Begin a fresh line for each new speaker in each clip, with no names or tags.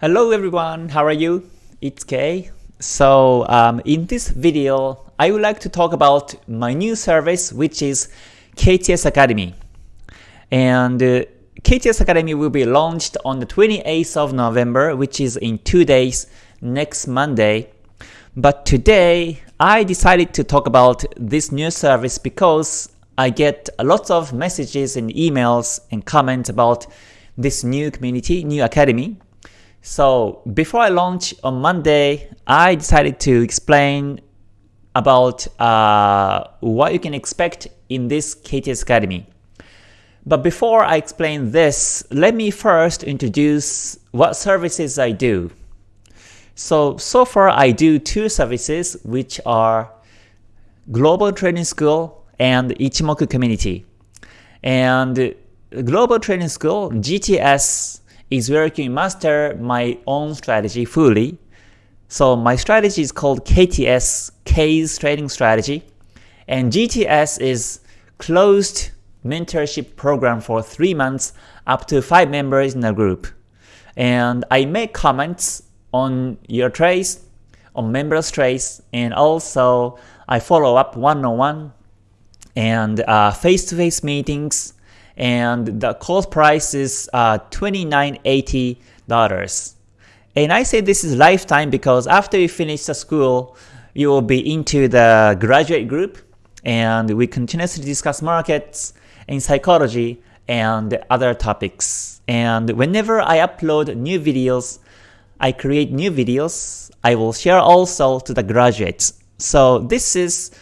Hello everyone, how are you? It's Kay. So um, in this video, I would like to talk about my new service which is KTS Academy. And uh, KTS Academy will be launched on the 28th of November which is in two days next Monday. But today, I decided to talk about this new service because I get a lot of messages and emails and comments about this new community, new academy. So before I launch on Monday, I decided to explain about uh, what you can expect in this KTS Academy. But before I explain this, let me first introduce what services I do. So, so far I do two services which are Global Training School and Ichimoku Community. And Global Training School, GTS, is where master my own strategy fully. So my strategy is called KTS, K's Trading Strategy. And GTS is closed mentorship program for 3 months up to 5 members in a group. And I make comments on your trades, on members trades, and also I follow up one-on-one and uh, face-to-face -face meetings and the cost price is uh, $29.80. And I say this is lifetime because after you finish the school, you will be into the graduate group and we continuously discuss markets and psychology and other topics. And whenever I upload new videos, I create new videos, I will share also to the graduates. So this is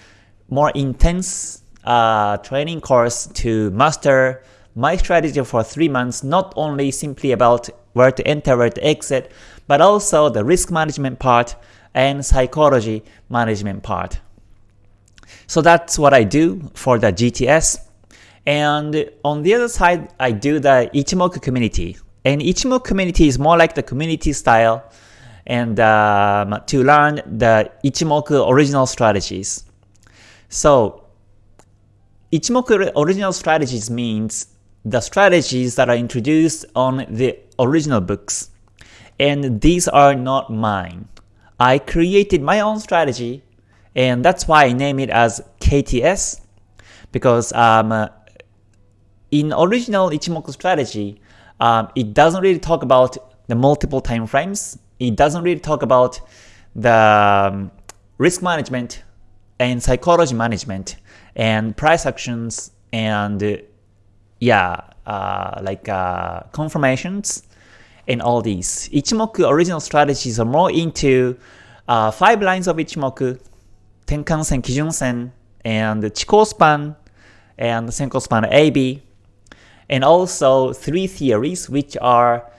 more intense uh, training course to master my strategy for 3 months not only simply about where to enter, where to exit, but also the risk management part and psychology management part. So that's what I do for the GTS. And on the other side, I do the Ichimoku community. And Ichimoku community is more like the community style and um, to learn the Ichimoku original strategies. So Ichimoku original strategies means the strategies that are introduced on the original books. And these are not mine. I created my own strategy and that's why I name it as KTS because um, in original Ichimoku strategy, um, it doesn't really talk about the multiple time frames. It doesn't really talk about the um, risk management and psychology management and price actions and yeah, uh, like uh, confirmations and all these. Ichimoku original strategies are more into uh, 5 lines of Ichimoku, Tenkan-sen, Kijun-sen, and Chikou span, and Senko span AB, and also three theories which are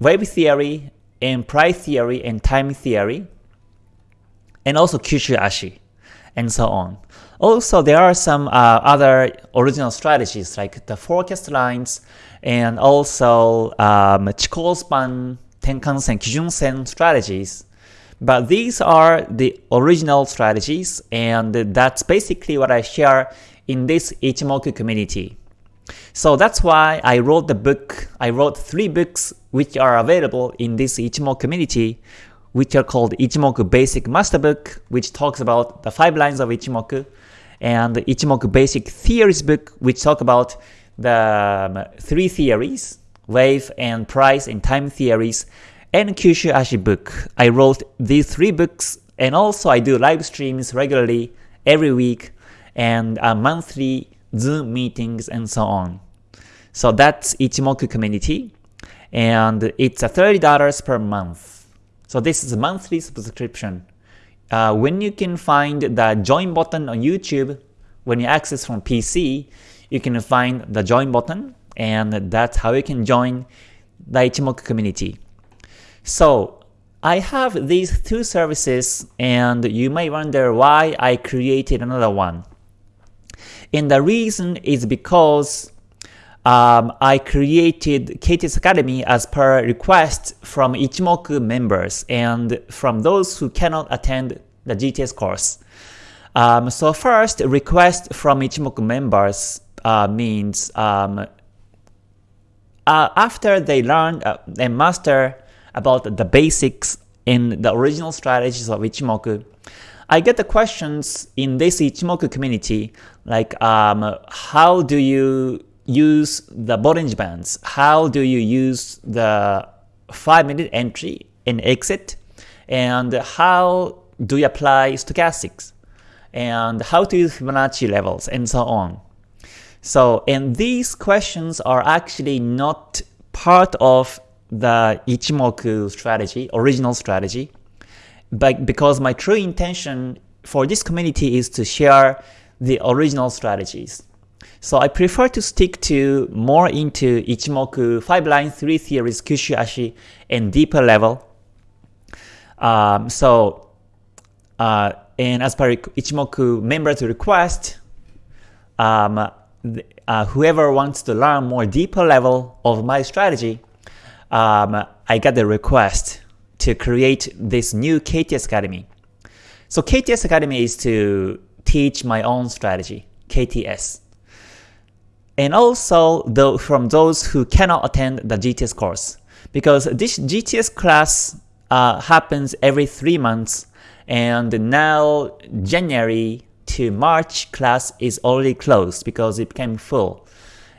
wave theory, and price theory, and time theory, and also Kyushu Ashi, and so on. Also, there are some uh, other original strategies like the forecast lines and also um, Chikou span, Tenkan-sen, Kijun-sen strategies. But these are the original strategies and that's basically what I share in this Ichimoku community. So that's why I wrote the book, I wrote three books which are available in this Ichimoku community which are called Ichimoku Basic Master Book, which talks about the five lines of Ichimoku, and Ichimoku Basic Theories book, which talk about the um, three theories, wave and price and time theories, and Kyushu Ashi book. I wrote these three books, and also I do live streams regularly every week, and uh, monthly Zoom meetings and so on. So that's Ichimoku community, and it's $30 per month. So this is a monthly subscription uh, when you can find the join button on YouTube, when you access from PC, you can find the join button and that's how you can join the Ichimoku community. So I have these two services and you may wonder why I created another one. And the reason is because um, I created KTS Academy as per request from Ichimoku members and from those who cannot attend the GTS course. Um, so first, request from Ichimoku members uh, means um, uh, after they learn uh, and master about the basics in the original strategies of Ichimoku. I get the questions in this Ichimoku community like um, how do you use the Bollinger Bands? How do you use the 5 minute entry and exit? And how do you apply stochastics? And how to use Fibonacci levels and so on. So, and these questions are actually not part of the Ichimoku strategy, original strategy, but because my true intention for this community is to share the original strategies. So I prefer to stick to more into Ichimoku 5 line 3 theories, Kyushu Ashi, and deeper level. Um, so, uh, and as per Ichimoku members request, um, uh, whoever wants to learn more deeper level of my strategy, um, I got the request to create this new KTS Academy. So KTS Academy is to teach my own strategy, KTS. And also though, from those who cannot attend the GTS course, because this GTS class uh, happens every 3 months and now January to March class is already closed because it became full.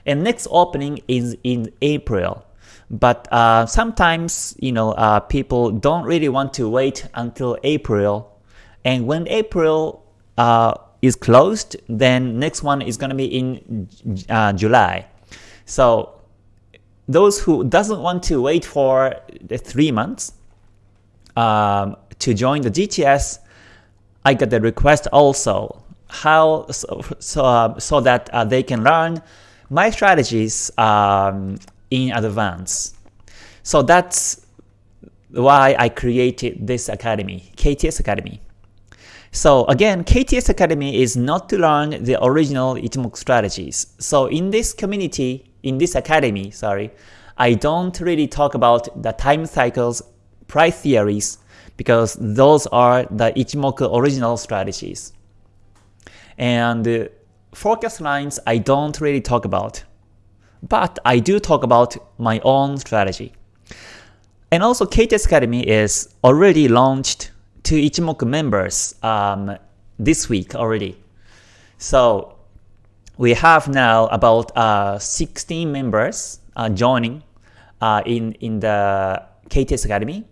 And next opening is in April. But uh, sometimes, you know, uh, people don't really want to wait until April. And when April uh, is closed, then next one is going to be in uh, July. So those who doesn't want to wait for the three months um, to join the GTS, I got the request also how so so, uh, so that uh, they can learn my strategies um, in advance. So that's why I created this academy, KTS Academy. So again, KTS Academy is not to learn the original Ichimoku strategies. So in this community, in this academy, sorry, I don't really talk about the time cycles, price theories, because those are the Ichimoku original strategies. And uh, forecast lines I don't really talk about, but I do talk about my own strategy. And also KTS Academy is already launched to Ichimoku members um, this week already. So we have now about uh, 16 members uh, joining uh, in, in the KTS Academy.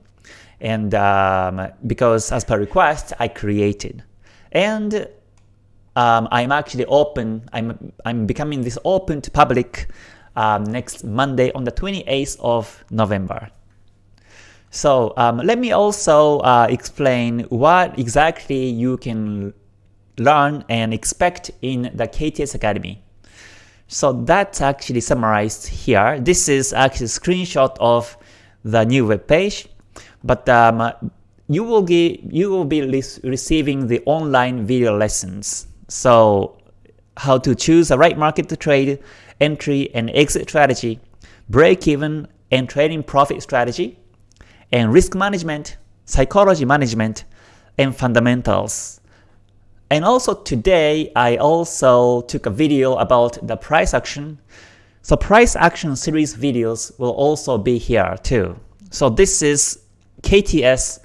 And um, because as per request, I created. And um, I'm actually open, I'm, I'm becoming this open to public um, next Monday on the 28th of November. So um, let me also uh, explain what exactly you can learn and expect in the KTS Academy. So that's actually summarized here. This is actually a screenshot of the new web page, but um, you will get you will be receiving the online video lessons so how to choose the right market to trade, entry and exit strategy, break even and trading profit strategy, and risk management, psychology management, and fundamentals. And also today, I also took a video about the price action. So price action series videos will also be here too. So this is KTS,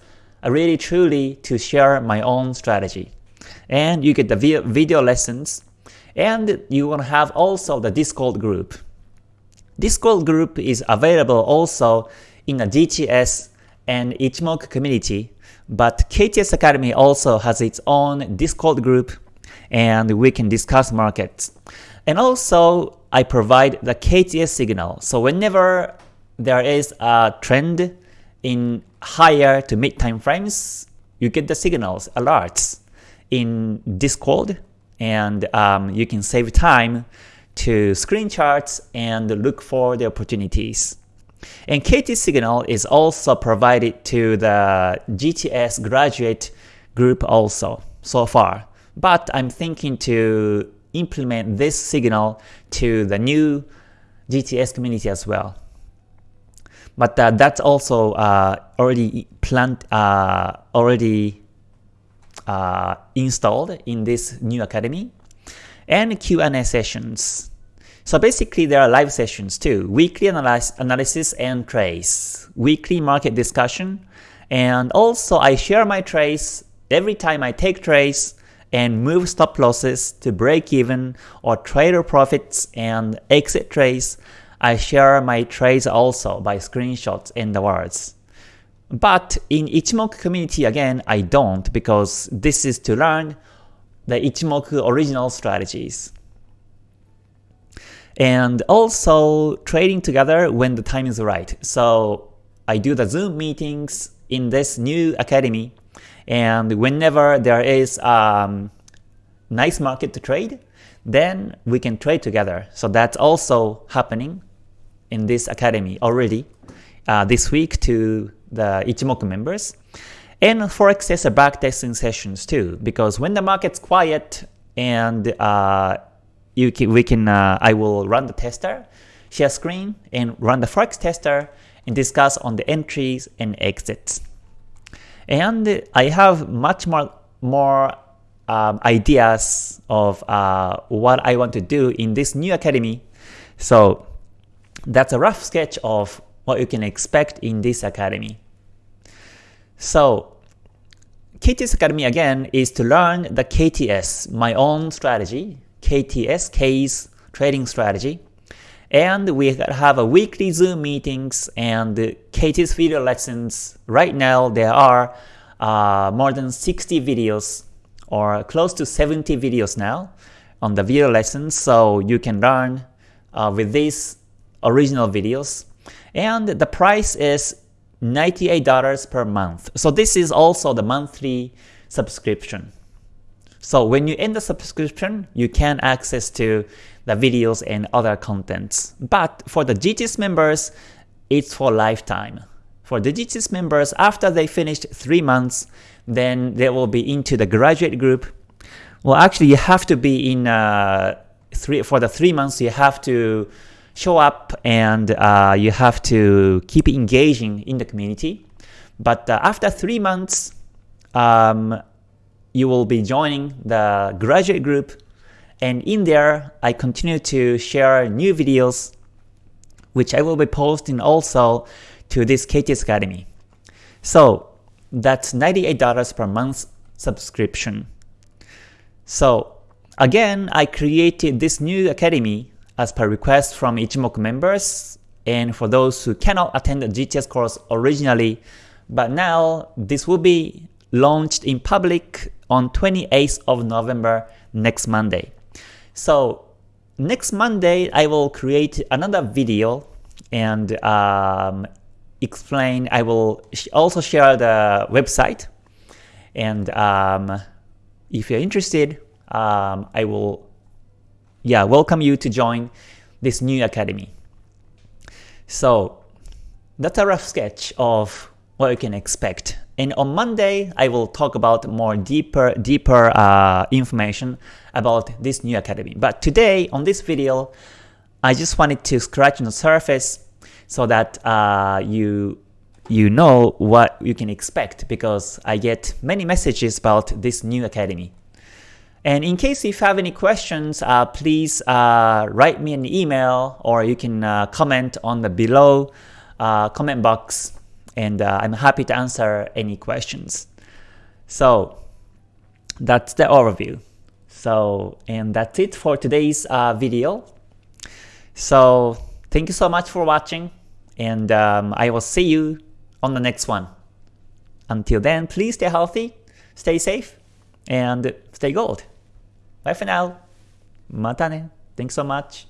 really truly to share my own strategy and you get the video lessons, and you will have also the Discord group. Discord group is available also in a GTS and Ichimoku community, but KTS Academy also has its own Discord group and we can discuss markets. And also, I provide the KTS signal. So whenever there is a trend in higher to mid time frames, you get the signals, alerts in Discord and um, you can save time to screen charts and look for the opportunities. And KT Signal is also provided to the GTS graduate group also so far. But I'm thinking to implement this signal to the new GTS community as well. But uh, that's also uh, already planned, uh, already uh, installed in this new academy and Q&A sessions. So basically there are live sessions too, weekly analysis, analysis and trades, weekly market discussion, and also I share my trades every time I take trades and move stop losses to break even or trader profits and exit trades. I share my trades also by screenshots and the words. But in Ichimoku community again, I don't because this is to learn the Ichimoku original strategies and also trading together when the time is right. So I do the Zoom meetings in this new academy, and whenever there is um, nice market to trade, then we can trade together. So that's also happening in this academy already uh, this week to the Ichimoku members. And Forex tester backtesting sessions too, because when the market's quiet and uh, you can, we can, uh, I will run the tester, share screen, and run the Forex tester, and discuss on the entries and exits. And I have much more, more um, ideas of uh, what I want to do in this new academy. So that's a rough sketch of what you can expect in this academy. So KTS Academy again is to learn the KTS, my own strategy, KTS, K's trading strategy. And we have a weekly Zoom meetings and KTS video lessons. Right now there are uh, more than 60 videos or close to 70 videos now on the video lessons so you can learn uh, with these original videos. And the price is $98 per month. So this is also the monthly subscription. So when you end the subscription, you can access to the videos and other contents. But for the GTS members, it's for lifetime. For the GTS members, after they finished 3 months, then they will be into the graduate group. Well, actually, you have to be in uh, three for the 3 months, you have to show up and uh, you have to keep engaging in the community. But uh, after 3 months, um, you will be joining the graduate group and in there I continue to share new videos which I will be posting also to this KTS Academy. So that's $98 per month subscription. So again, I created this new academy as per request from Ichimoku members and for those who cannot attend the GTS course originally, but now this will be launched in public on 28th of November next Monday. So next Monday I will create another video and um, explain, I will also share the website and um, if you're interested, um, I will yeah welcome you to join this new academy. So that's a rough sketch of what you can expect and on Monday, I will talk about more deeper, deeper uh, information about this new academy. But today, on this video, I just wanted to scratch the surface so that uh, you you know what you can expect because I get many messages about this new academy. And in case if you have any questions, uh, please uh, write me an email or you can uh, comment on the below uh, comment box and uh, I'm happy to answer any questions. So that's the overview. So and that's it for today's uh, video. So thank you so much for watching and um, I will see you on the next one. Until then, please stay healthy, stay safe, and stay gold. Bye for now. Mata ne. Thanks so much.